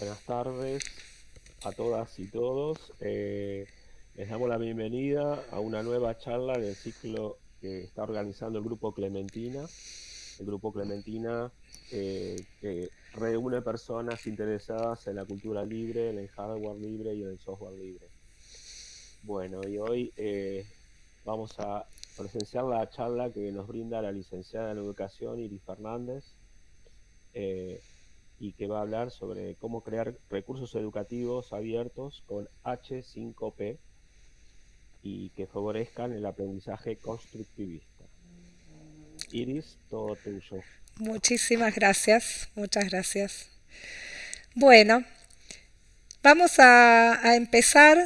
Buenas tardes a todas y todos. Eh, les damos la bienvenida a una nueva charla del ciclo que está organizando el Grupo Clementina. El Grupo Clementina eh, que reúne personas interesadas en la cultura libre, en el hardware libre y en el software libre. Bueno, y hoy eh, vamos a presenciar la charla que nos brinda la licenciada en Educación Iris Fernández y que va a hablar sobre cómo crear recursos educativos abiertos con H5P y que favorezcan el aprendizaje constructivista. Iris, todo tuyo. Muchísimas gracias, muchas gracias. Bueno, vamos a, empezar,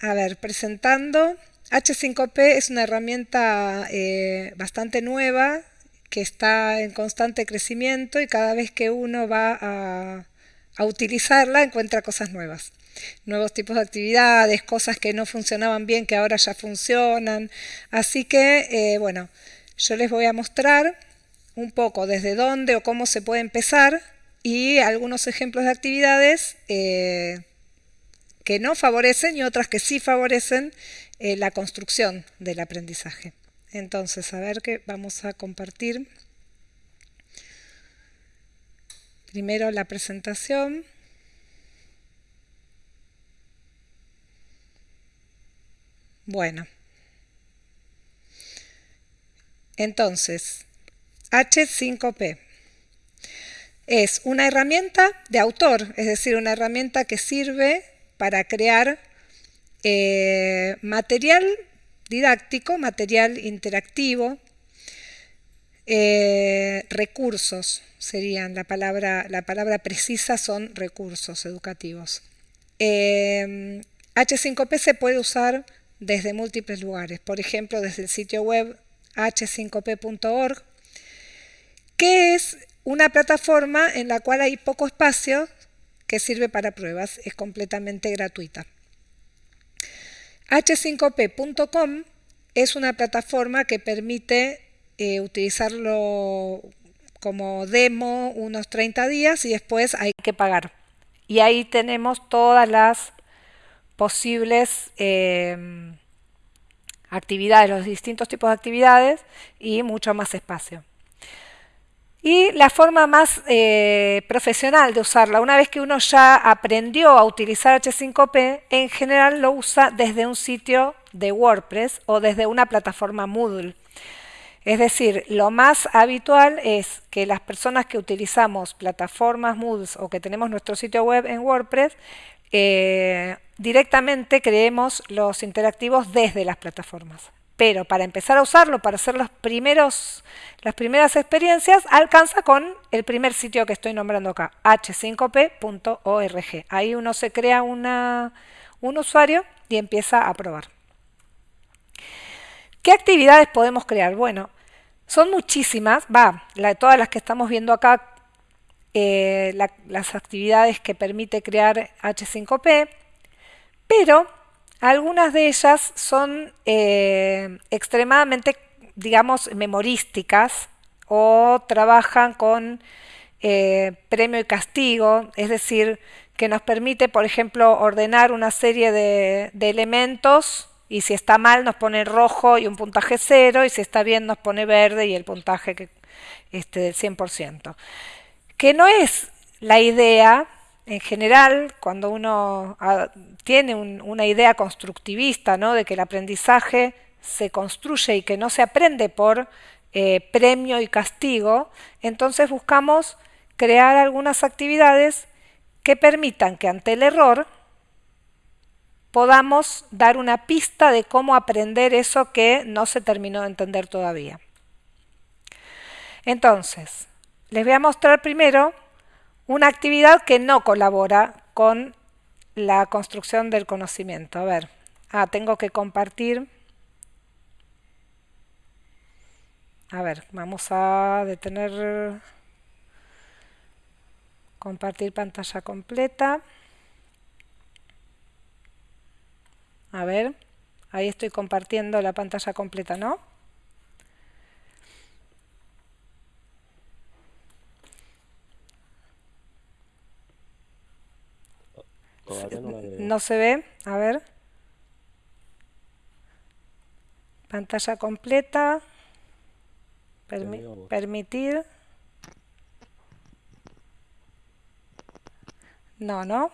a ver, presentando. H5P es una herramienta eh, bastante nueva que está en constante crecimiento y cada vez que uno va a, utilizarla encuentra cosas nuevas. Nuevos tipos de actividades, cosas que no funcionaban bien que ahora ya funcionan. Así que, eh, bueno, yo les voy a mostrar un poco desde dónde o cómo se puede empezar y algunos ejemplos de actividades eh, que no favorecen y otras que sí favorecen eh, la construcción del aprendizaje. Entonces, a ver qué vamos a compartir. Primero la presentación. Bueno. Entonces, H5P es una herramienta de autor, es decir, una herramienta que sirve para crear eh, material didáctico, material interactivo, eh, recursos serían, la palabra, la palabra precisa son recursos educativos. H5P eh, se puede usar desde múltiples lugares, por ejemplo desde el sitio web h5p.org, que es una plataforma en la cual hay poco espacio que sirve para pruebas, es completamente gratuita. H5p.com es una plataforma que permite eh, utilizarlo como demo unos 30 días y después hay que pagar. Y ahí tenemos todas las posibles eh, actividades, los distintos tipos de actividades y mucho más espacio. Y la forma más eh, profesional de usarla, una vez que uno ya aprendió a utilizar H5P, en general lo usa desde un sitio de WordPress o desde una plataforma Moodle. Es decir, lo más habitual es que las personas que utilizamos plataformas Moodle o que tenemos nuestro sitio web en WordPress, eh, directamente creemos los interactivos desde las plataformas pero para empezar a usarlo, para hacer los primeros, las primeras experiencias, alcanza con el primer sitio que estoy nombrando acá, h5p.org. Ahí uno se crea un usuario y empieza a probar. ¿Qué actividades podemos crear? Bueno, son muchísimas, va, la, todas las que estamos viendo acá, eh, las actividades que permite crear H5P, pero algunas de ellas son eh, extremadamente, digamos, memorísticas o trabajan con eh, premio y castigo, es decir, que nos permite, por ejemplo, ordenar una serie de, elementos y si está mal nos pone rojo y un puntaje cero y si está bien nos pone verde y el puntaje que, este, del 100%. Que no es la idea en general, cuando uno ah, tiene una idea constructivista ¿no? de que el aprendizaje se construye y que no se aprende por eh, premio y castigo, entonces buscamos crear algunas actividades que permitan que ante el error podamos dar una pista de cómo aprender eso que no se terminó de entender todavía. Entonces, les voy a mostrar primero una actividad que no colabora con la construcción del conocimiento. A ver, ah, tengo que compartir. A ver, vamos a detener, compartir pantalla completa. A ver, ahí estoy compartiendo la pantalla completa, ¿no? Todavía no la veo. ¿No se ve? A ver. Pantalla completa. Permi- permitir. No, no.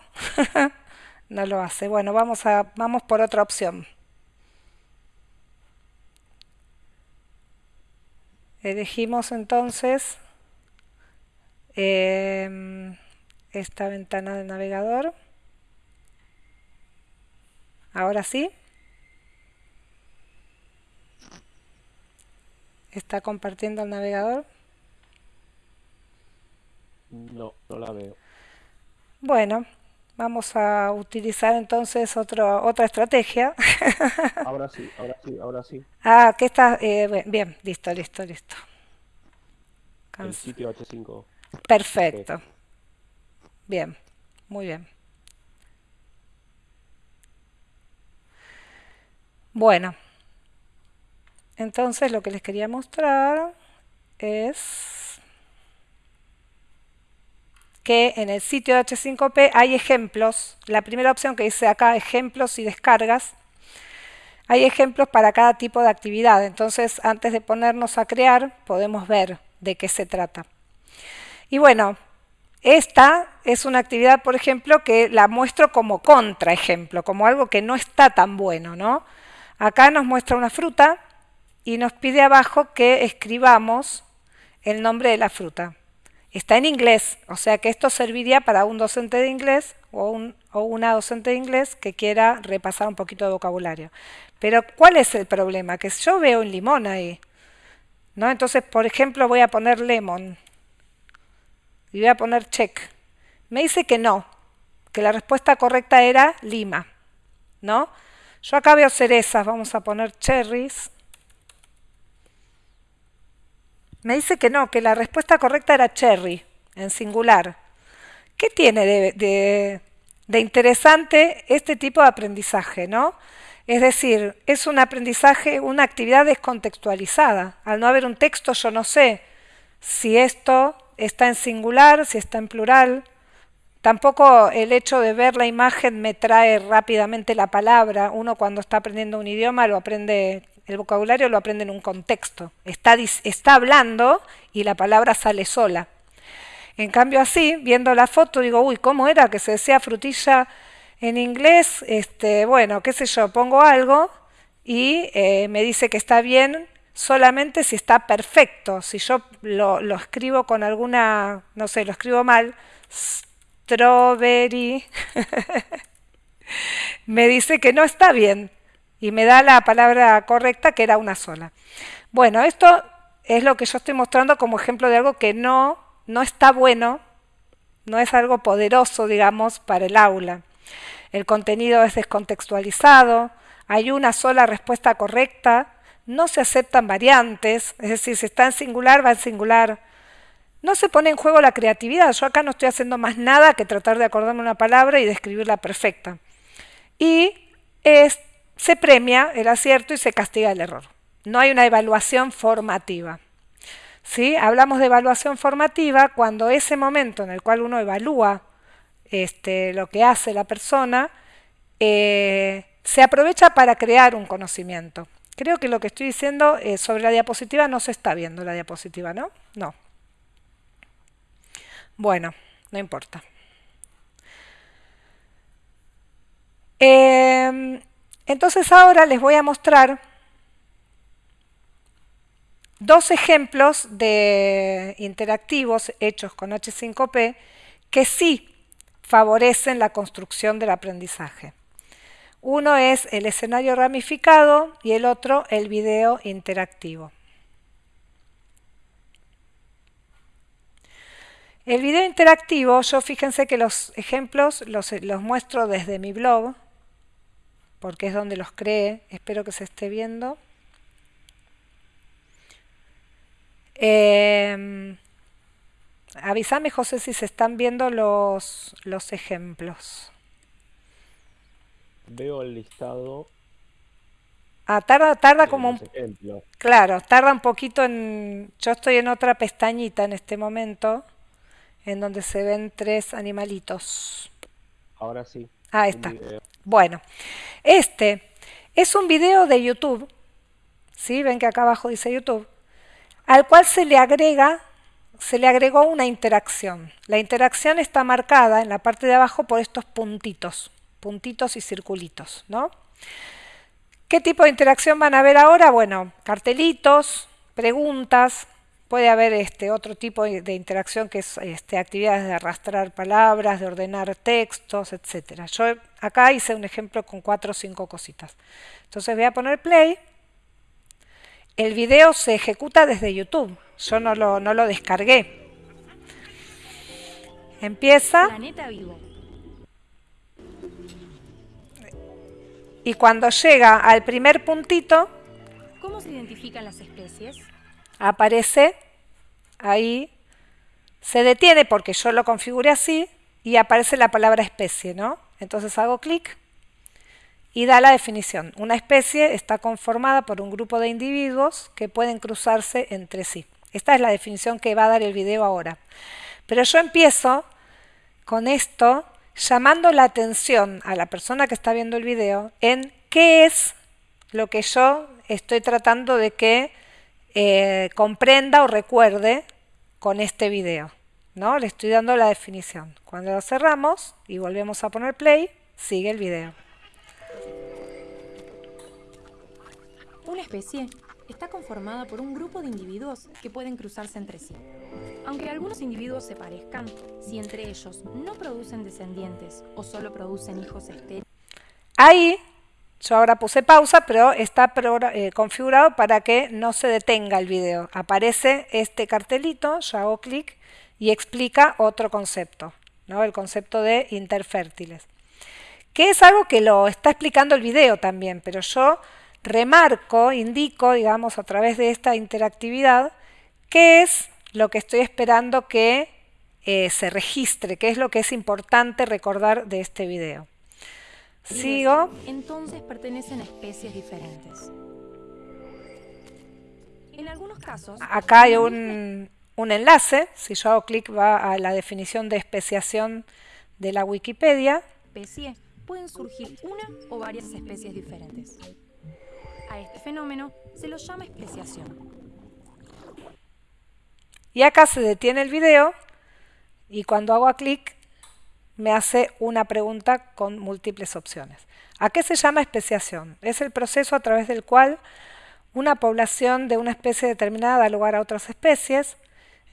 no lo hace. Bueno, vamos a vamos por otra opción. Elegimos entonces em, esta ventana del navegador. Ahora sí. Está compartiendo el navegador. No, no la veo. Bueno, vamos a utilizar entonces otro, otra estrategia. Ahora sí, ahora sí, ahora sí. Ah, que está eh, bu- bien, listo, listo, listo. El sitio H5. Perfecto. Bien, muy bien. Bueno, entonces lo que les quería mostrar es que en el sitio de H5P hay ejemplos. La primera opción que dice acá, ejemplos y descargas, hay ejemplos para cada tipo de actividad. Entonces, antes de ponernos a crear, podemos ver de qué se trata. Y bueno, esta es una actividad, por ejemplo, que la muestro como contraejemplo, como algo que no está tan bueno, ¿no? Acá nos muestra una fruta y nos pide abajo que escribamos el nombre de la fruta. Está en inglés, o sea que esto serviría para un docente de inglés o, un- o una docente de inglés que quiera repasar un poquito de vocabulario. Pero ¿cuál es el problema? Que yo veo un limón ahí, ¿no? Entonces, por ejemplo, voy a poner lemon y voy a poner check. Me dice que no, que la respuesta correcta era lima, ¿no? Yo acá veo cerezas, vamos a poner cherries. Me dice que no, que la respuesta correcta era cherry, en singular. ¿Qué tiene de, de- interesante este tipo de aprendizaje, no? Es decir, es un aprendizaje, una actividad descontextualizada. Al no haber un texto, yo no sé si esto está en singular, si está en plural. Tampoco el hecho de ver la imagen me trae rápidamente la palabra. Uno cuando está aprendiendo un idioma lo aprende, el vocabulario lo aprende en un contexto. Está, está hablando y la palabra sale sola. En cambio así, viendo la foto, digo, uy, ¿cómo era que se decía frutilla en inglés? Este, bueno, qué sé yo, pongo algo y eh, me dice que está bien solamente si está perfecto. Si yo lo, lo escribo con alguna, no sé, lo escribo mal, strawberry, me dice que no está bien y me da la palabra correcta que era una sola. Bueno, esto es lo que yo estoy mostrando como ejemplo de algo que no, no está bueno, no es algo poderoso, digamos, para el aula. El contenido es descontextualizado, hay una sola respuesta correcta, no se aceptan variantes, es decir, si está en singular, va en singular. No se pone en juego la creatividad, yo acá no estoy haciendo más nada que tratar de acordarme una palabra y describirla perfecta. Y se premia el acierto y se castiga el error. No hay una evaluación formativa. ¿Sí? Hablamos de evaluación formativa cuando ese momento en el cual uno evalúa este, lo que hace la persona eh, se aprovecha para crear un conocimiento. Creo que lo que estoy diciendo eh, sobre la diapositiva no se está viendo la diapositiva, ¿no? No. Bueno, no importa. Eh, entonces ahora les voy a mostrar dos ejemplos de interactivos hechos con H5P que sí favorecen la construcción del aprendizaje. Uno es el escenario ramificado y el otro el video interactivo. El video interactivo, yo fíjense que los ejemplos los, los muestro desde mi blog, porque es donde los creé, espero que se esté viendo. Eh, avísame, José, si se están viendo los, los ejemplos. Veo el listado Ah, tarda, tarda como un... ejemplos. Claro, tarda un poquito en... Yo estoy en otra pestañita en este momento, en donde se ven tres animalitos. Ahora sí. Ahí está. Bueno, este es un video de YouTube, ¿sí? Ven que acá abajo dice YouTube, al cual se le agrega, se le agregó una interacción. La interacción está marcada en la parte de abajo por estos puntitos, puntitos y circulitos, ¿no? ¿Qué tipo de interacción van a ver ahora? Bueno, cartelitos, preguntas, puede haber este otro tipo de interacción que es este, actividades de arrastrar palabras, de ordenar textos, etc. Yo acá hice un ejemplo con cuatro o cinco cositas. Entonces voy a poner play. El video se ejecuta desde YouTube. Yo no lo, no lo descargué. Empieza. Planeta vivo. Y cuando llega al primer puntito, ¿cómo se identifican las especies? Aparece ahí, se detiene porque yo lo configuré así y aparece la palabra especie, ¿no? Entonces hago clic y da la definición. Una especie está conformada por un grupo de individuos que pueden cruzarse entre sí. Esta es la definición que va a dar el video ahora. Pero yo empiezo con esto llamando la atención a la persona que está viendo el video en qué es lo que yo estoy tratando de que eh, comprenda o recuerde con este video. ¿no? Le estoy dando la definición. Cuando lo cerramos y volvemos a poner play, sigue el video. Una especie está conformada por un grupo de individuos que pueden cruzarse entre sí. Aunque algunos individuos se parezcan, si entre ellos no producen descendientes o solo producen hijos estériles. Ahí, yo ahora puse pausa, pero está eh, configurado para que no se detenga el video. Aparece este cartelito, yo hago clic y explica otro concepto, ¿no? el concepto de interfértiles. Que es algo que lo está explicando el video también, pero yo remarco, indico, digamos, a través de esta interactividad, qué es lo que estoy esperando que eh, se registre, qué es lo que es importante recordar de este video. Sigo. Entonces pertenecen a especies diferentes. En algunos casos... Acá hay un, un enlace, si yo hago clic va a la definición de especiación de la Wikipedia. Especie pueden surgir una o varias especies diferentes. A este fenómeno se lo llama especiación. Y acá se detiene el video y cuando hago clic me hace una pregunta con múltiples opciones. ¿A qué se llama especiación? Es el proceso a través del cual una población de una especie determinada da lugar a otras especies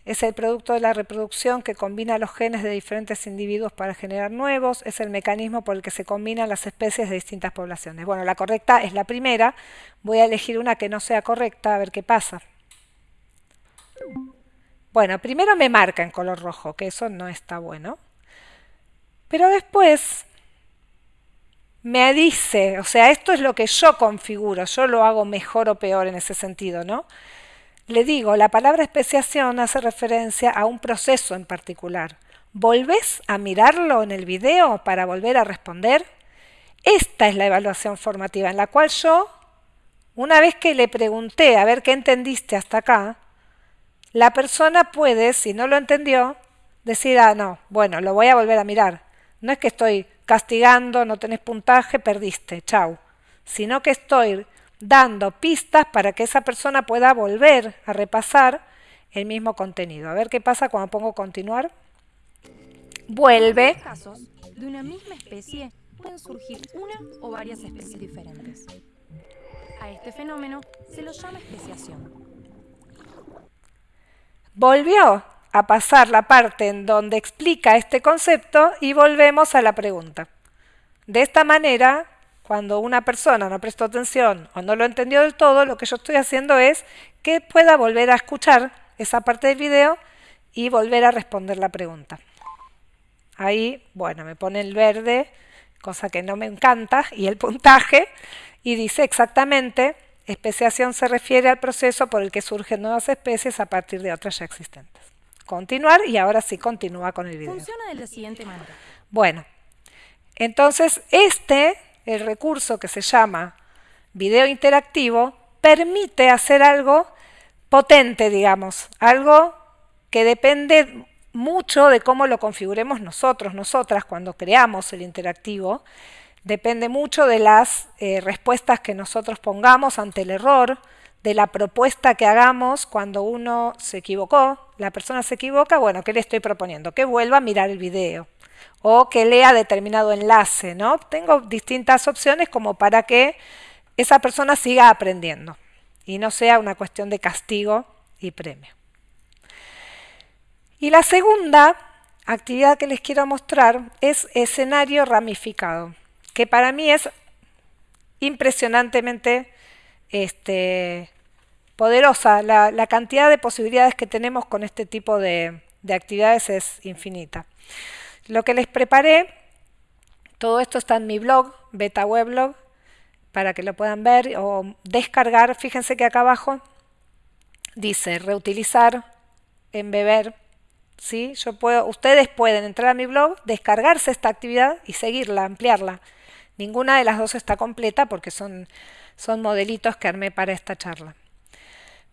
es el producto de la reproducción que combina los genes de diferentes individuos para generar nuevos, es el mecanismo por el que se combinan las especies de distintas poblaciones. Bueno, la correcta es la primera, voy a elegir una que no sea correcta, a ver qué pasa. Bueno, primero me marca en color rojo, que eso no está bueno. Pero después me dice, o sea, esto es lo que yo configuro, yo lo hago mejor o peor en ese sentido, ¿no? Le digo, la palabra especiación hace referencia a un proceso en particular. ¿Volvés a mirarlo en el video para volver a responder? Esta es la evaluación formativa en la cual yo, una vez que le pregunté a ver qué entendiste hasta acá, la persona puede, si no lo entendió, decir, ah, no, bueno, lo voy a volver a mirar. No es que estoy castigando, no tenés puntaje, perdiste, chau. Sino que estoy dando pistas para que esa persona pueda volver a repasar el mismo contenido. A ver qué pasa cuando pongo continuar. Vuelve. En casos de una misma especie pueden surgir una o varias especies diferentes. A este fenómeno se lo llama especiación. Volvió a pasar la parte en donde explica este concepto y volvemos a la pregunta. De esta manera cuando una persona no prestó atención o no lo entendió del todo, lo que yo estoy haciendo es que pueda volver a escuchar esa parte del video y volver a responder la pregunta. Ahí, bueno, me pone el verde, cosa que no me encanta, y el puntaje, y dice exactamente, especiación se refiere al proceso por el que surgen nuevas especies a partir de otras ya existentes. Continuar, y ahora sí continúa con el video. Funciona de la siguiente manera. Bueno, entonces este el recurso que se llama video interactivo permite hacer algo potente, digamos, algo que depende mucho de cómo lo configuremos nosotros, nosotras, cuando creamos el interactivo. Depende mucho de las eh, respuestas que nosotros pongamos ante el error, de la propuesta que hagamos cuando uno se equivocó, la persona se equivoca, bueno, ¿qué le estoy proponiendo? Que vuelva a mirar el video o que lea determinado enlace, ¿no? Tengo distintas opciones como para que esa persona siga aprendiendo y no sea una cuestión de castigo y premio. Y la segunda actividad que les quiero mostrar es escenario ramificado, que para mí es impresionantemente este, poderosa. La, cantidad de posibilidades que tenemos con este tipo de, actividades es infinita. Lo que les preparé, todo esto está en mi blog, Beta Weblog, para que lo puedan ver o descargar. Fíjense que acá abajo dice reutilizar, embeber. ¿sí? Yo puedo, ustedes pueden entrar a mi blog, descargarse esta actividad y seguirla, ampliarla. Ninguna de las dos está completa porque son, son modelitos que armé para esta charla.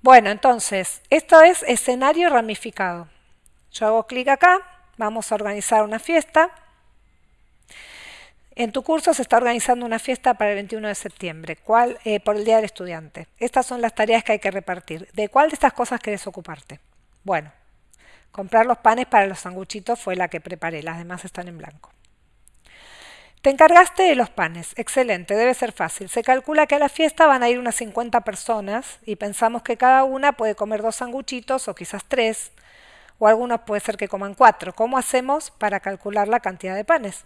Bueno, entonces, esto es escenario ramificado. Yo hago clic acá, vamos a organizar una fiesta. En tu curso se está organizando una fiesta para el 21 de septiembre, ¿cuál, eh, por el Día del Estudiante. Estas son las tareas que hay que repartir. ¿De cuál de estas cosas querés ocuparte? Bueno, comprar los panes para los sanguchitos fue la que preparé, las demás están en blanco. Te encargaste de los panes. Excelente, debe ser fácil. Se calcula que a la fiesta van a ir unas 50 personas y pensamos que cada una puede comer dos sanguchitos o quizás tres, o algunos puede ser que coman cuatro. ¿Cómo hacemos para calcular la cantidad de panes?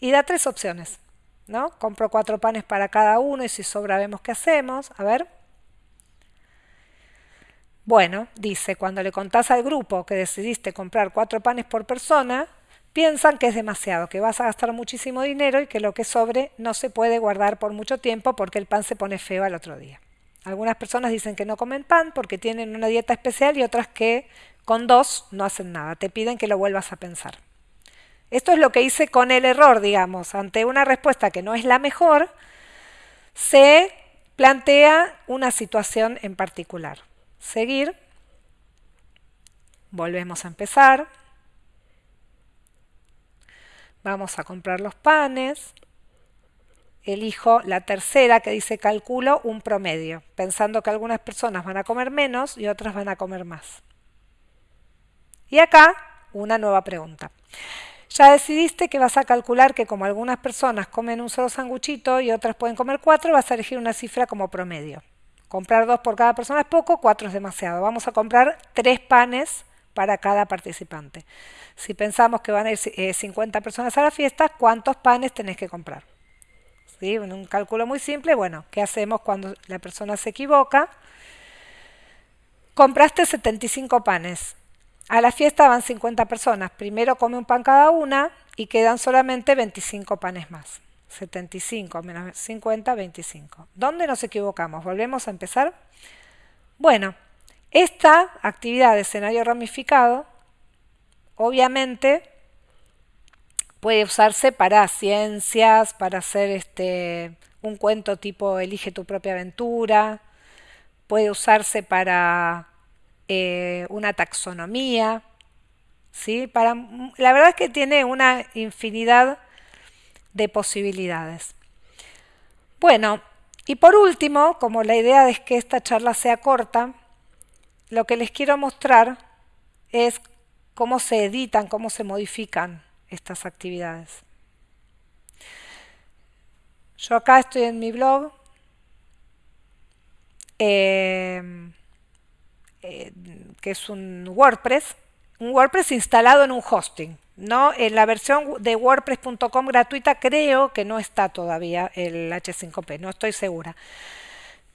Y da tres opciones. ¿no? Compro cuatro panes para cada uno y si sobra vemos qué hacemos. A ver. Bueno, dice, cuando le contás al grupo que decidiste comprar cuatro panes por persona, piensan que es demasiado, que vas a gastar muchísimo dinero y que lo que sobre no se puede guardar por mucho tiempo porque el pan se pone feo al otro día. Algunas personas dicen que no comen pan porque tienen una dieta especial y otras que con dos no hacen nada. Te piden que lo vuelvas a pensar. Esto es lo que hice con el error, digamos. Ante una respuesta que no es la mejor, se plantea una situación en particular. Seguir. Volvemos a empezar. Vamos a comprar los panes. Elijo la tercera que dice calculo un promedio, pensando que algunas personas van a comer menos y otras van a comer más. Y acá una nueva pregunta. Ya decidiste que vas a calcular que como algunas personas comen un solo sanguchito y otras pueden comer cuatro, vas a elegir una cifra como promedio. Comprar dos por cada persona es poco, cuatro es demasiado. Vamos a comprar tres panes para cada participante. Si pensamos que van a ir 50 eh, personas a la fiesta, ¿cuántos panes tenés que comprar? ¿Sí? Un cálculo muy simple, bueno, ¿qué hacemos cuando la persona se equivoca? Compraste 75 panes. A la fiesta van 50 personas. Primero come un pan cada una y quedan solamente 25 panes más. 75 menos 50, 25. ¿Dónde nos equivocamos? Volvemos a empezar. Bueno, esta actividad de escenario ramificado, obviamente, puede usarse para ciencias, para hacer este, un cuento tipo Elige tu propia aventura, puede usarse para eh, una taxonomía, ¿sí? Para, la verdad es que tiene una infinidad de posibilidades. Bueno, y por último, como la idea es que esta charla sea corta, lo que les quiero mostrar es cómo se editan, cómo se modifican estas actividades. Yo acá estoy en mi blog, eh, eh, que es un WordPress, un WordPress instalado en un hosting. ¿no? En la versión de wordpress.com gratuita creo que no está todavía el H5P, no estoy segura.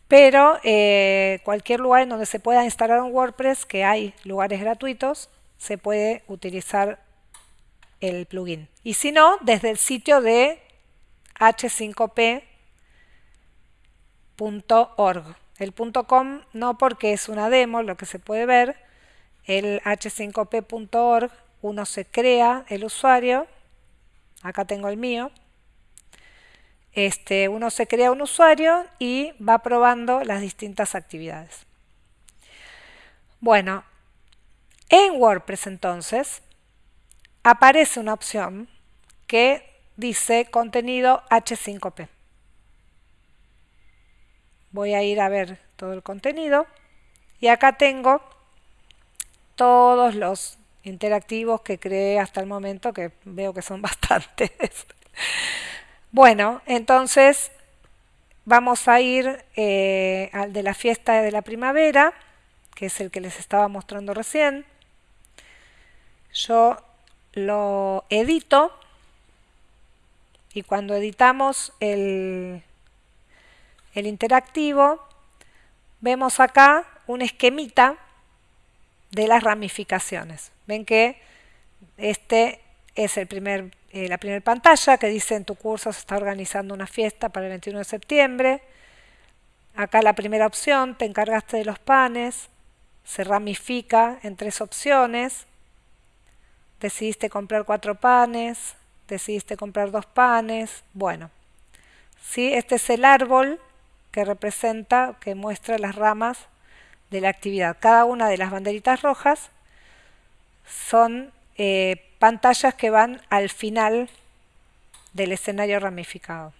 Pero eh, cualquier lugar en donde se pueda instalar un WordPress, que hay lugares gratuitos, se puede utilizar el plugin. Y si no, desde el sitio de h5p.org. El .com no porque es una demo, lo que se puede ver. El h5p.org, uno se crea el usuario. Acá tengo el mío este, uno se crea un usuario y va probando las distintas actividades. Bueno, en WordPress entonces, aparece una opción que dice contenido H5P. Voy a ir a ver todo el contenido y acá tengo todos los interactivos que creé hasta el momento, que veo que son bastantes. Bueno, entonces vamos a ir eh, al de la fiesta de la primavera, que es el que les estaba mostrando recién. Yo lo edito y cuando editamos el, el interactivo, vemos acá un esquemita de las ramificaciones. Ven que este es el primer, eh, la primera pantalla que dice en tu curso se está organizando una fiesta para el 21 de septiembre. Acá la primera opción, te encargaste de los panes, se ramifica en tres opciones. Decidiste comprar cuatro panes, decidiste comprar dos panes. Bueno, ¿sí? este es el árbol que representa, que muestra las ramas de la actividad. Cada una de las banderitas rojas son eh, pantallas que van al final del escenario ramificado.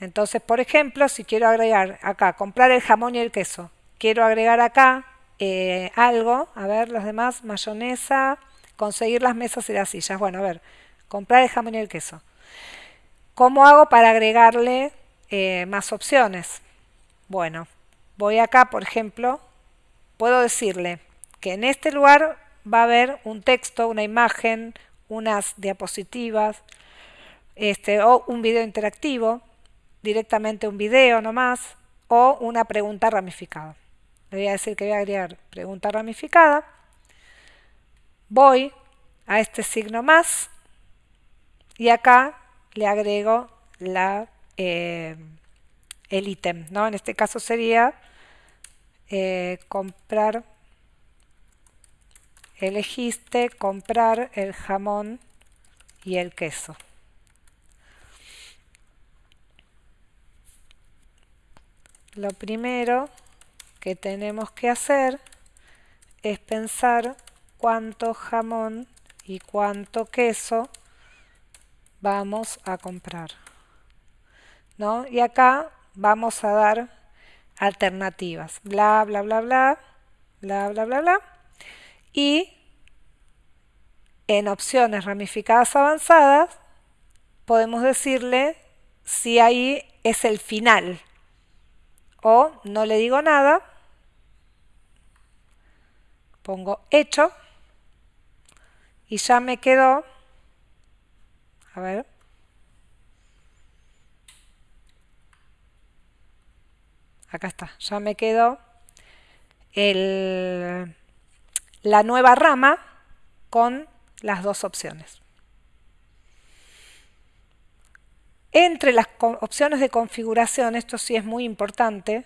Entonces, por ejemplo, si quiero agregar acá, comprar el jamón y el queso, quiero agregar acá eh, algo, a ver, los demás, mayonesa, conseguir las mesas y las sillas. Bueno, a ver, comprar el jamón y el queso. ¿Cómo hago para agregarle eh, más opciones? Bueno, voy acá, por ejemplo, puedo decirle que en este lugar va a haber un texto, una imagen, unas diapositivas, este, o un video interactivo, directamente un video nomás, o una pregunta ramificada. Le voy a decir que voy a agregar pregunta ramificada. Voy a este signo más y acá le agrego la, eh, el ítem. ¿no? En este caso sería eh, comprar, elegiste comprar el jamón y el queso. Lo primero que tenemos que hacer es pensar cuánto jamón y cuánto queso vamos a comprar. ¿no? Y acá vamos a dar alternativas. Bla, bla, bla, bla, bla, bla, bla, bla. Y en opciones ramificadas avanzadas podemos decirle si ahí es el final. O no le digo nada, pongo hecho y ya me quedó, a ver, acá está, ya me quedó el, la nueva rama con las dos opciones. Entre las opciones de configuración, esto sí es muy importante,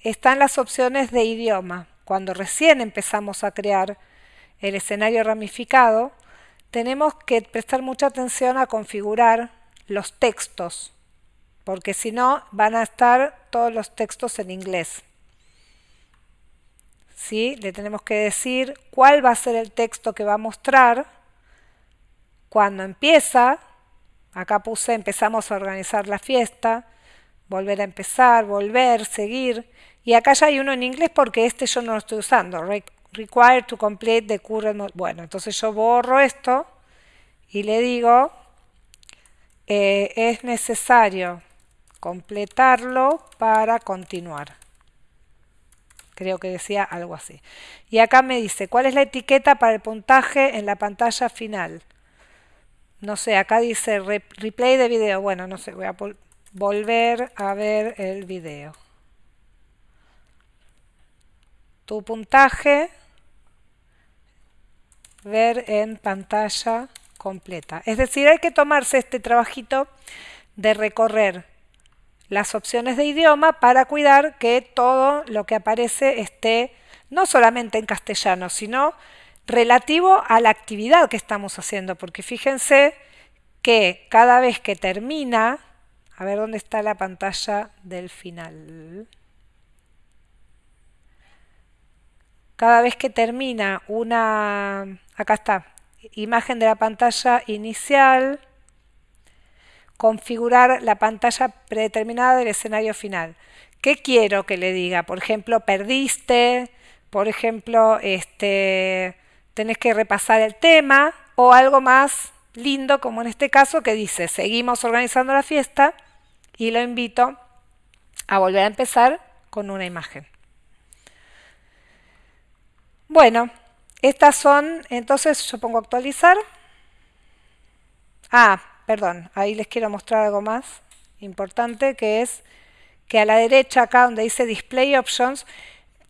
están las opciones de idioma. Cuando recién empezamos a crear el escenario ramificado, tenemos que prestar mucha atención a configurar los textos porque si no van a estar todos los textos en inglés. ¿Sí? Le tenemos que decir cuál va a ser el texto que va a mostrar cuando empieza. Acá puse empezamos a organizar la fiesta, volver a empezar, volver, seguir. Y acá ya hay uno en inglés porque este yo no lo estoy usando. Required to complete the current. Bueno, entonces yo borro esto y le digo eh, es necesario completarlo para continuar. Creo que decía algo así. Y acá me dice, ¿cuál es la etiqueta para el puntaje en la pantalla final? No sé, acá dice replay de video. Bueno, no sé, voy a volver a ver el video. Tu puntaje, ver en pantalla completa. Es decir, hay que tomarse este trabajito de recorrer las opciones de idioma para cuidar que todo lo que aparece esté no solamente en castellano, sino relativo a la actividad que estamos haciendo, porque fíjense que cada vez que termina, a ver dónde está la pantalla del final, cada vez que termina una, acá está, imagen de la pantalla inicial, configurar la pantalla predeterminada del escenario final. ¿Qué quiero que le diga? Por ejemplo, perdiste, por ejemplo, este, tenés que repasar el tema o algo más lindo como en este caso que dice seguimos organizando la fiesta y lo invito a volver a empezar con una imagen. Bueno, estas son, entonces yo pongo actualizar. Ah, perdón, ahí les quiero mostrar algo más importante que es que a la derecha acá donde dice Display Options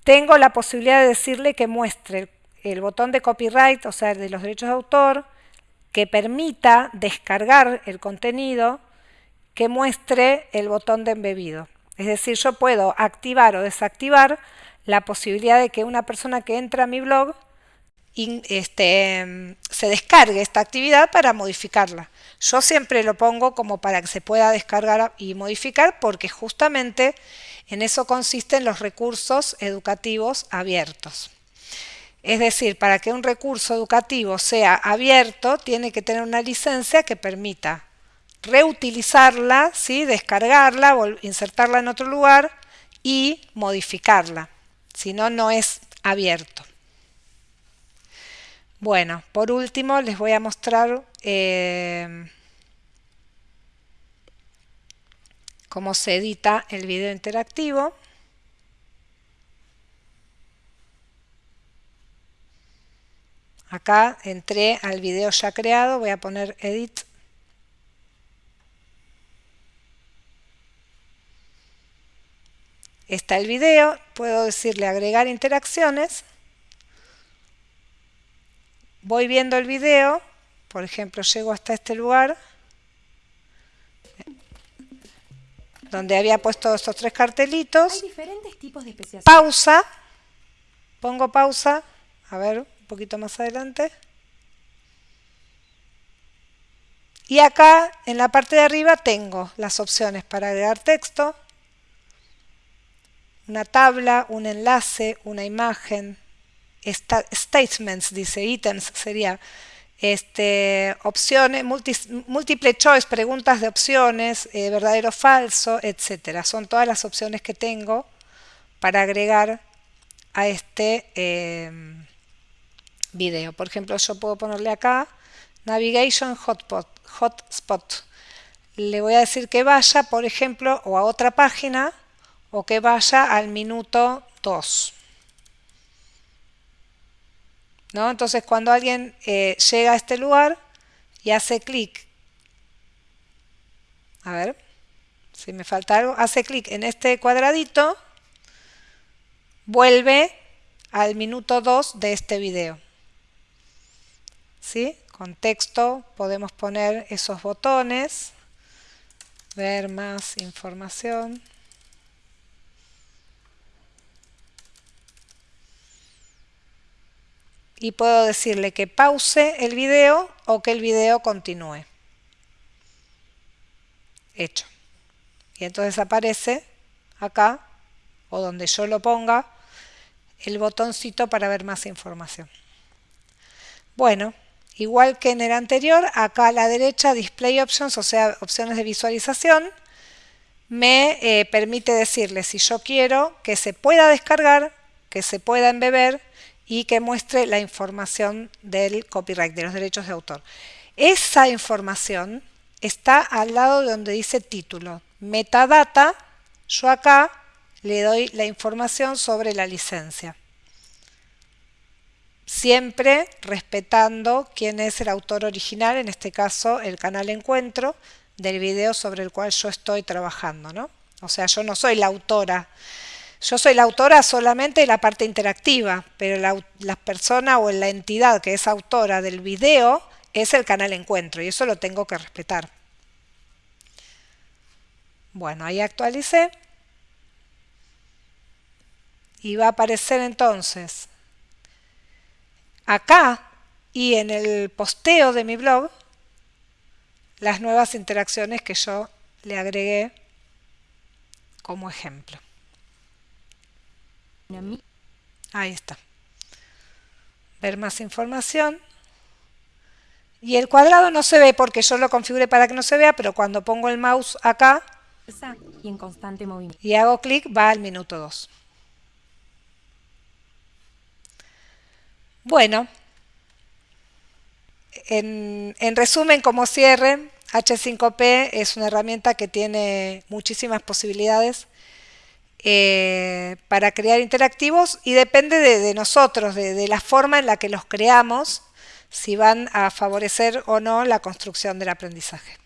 tengo la posibilidad de decirle que muestre el botón de copyright, o sea, de los derechos de autor, que permita descargar el contenido, que muestre el botón de embebido. Es decir, yo puedo activar o desactivar la posibilidad de que una persona que entra a mi blog este, se descargue esta actividad para modificarla. Yo siempre lo pongo como para que se pueda descargar y modificar porque justamente en eso consisten los recursos educativos abiertos. Es decir, para que un recurso educativo sea abierto, tiene que tener una licencia que permita reutilizarla, ¿sí? descargarla, insertarla en otro lugar y modificarla. Si no, no es abierto. Bueno, por último les voy a mostrar eh, cómo se edita el video interactivo. Acá entré al video ya creado, voy a poner Edit. Está el video, puedo decirle agregar interacciones. Voy viendo el video, por ejemplo, llego hasta este lugar, donde había puesto estos tres cartelitos. Hay diferentes tipos de Pausa, pongo pausa, a ver, poquito más adelante. Y acá en la parte de arriba tengo las opciones para agregar texto, una tabla, un enlace, una imagen, statements, dice, ítems sería este, opciones, múltiple choice, preguntas de opciones, eh, verdadero falso, etcétera. Son todas las opciones que tengo para agregar a este eh, video. Por ejemplo, yo puedo ponerle acá Navigation Hotspot. hotspot. Le voy a decir que vaya, por ejemplo, o a otra página o que vaya al minuto 2. ¿No? Entonces, cuando alguien eh, llega a este lugar y hace clic, a ver, si me falta algo, hace clic en este cuadradito, vuelve al minuto 2 de este video. ¿sí? Con texto podemos poner esos botones, ver más información. Y puedo decirle que pause el video o que el video continúe. Hecho. Y entonces aparece acá, o donde yo lo ponga, el botoncito para ver más información. Bueno, Igual que en el anterior, acá a la derecha Display Options, o sea, opciones de visualización, me eh, permite decirle si yo quiero que se pueda descargar, que se pueda embeber y que muestre la información del copyright, de los derechos de autor. Esa información está al lado de donde dice título. Metadata, yo acá le doy la información sobre la licencia siempre respetando quién es el autor original, en este caso el canal Encuentro, del video sobre el cual yo estoy trabajando. ¿no? O sea, yo no soy la autora. Yo soy la autora solamente de la parte interactiva, pero la, persona o la entidad que es autora del video es el canal Encuentro y eso lo tengo que respetar. Bueno, ahí actualicé. Y va a aparecer entonces acá y en el posteo de mi blog las nuevas interacciones que yo le agregué como ejemplo. Ahí está. ver más información. Y el cuadrado no se ve porque yo lo configuré para que no se vea, pero cuando pongo el mouse acá y en constante movimiento. Y hago clic, va al minuto 2. Bueno, en, resumen, como cierre, H5P es una herramienta que tiene muchísimas posibilidades eh, para crear interactivos y depende de, nosotros, de, la forma en la que los creamos, si van a favorecer o no la construcción del aprendizaje.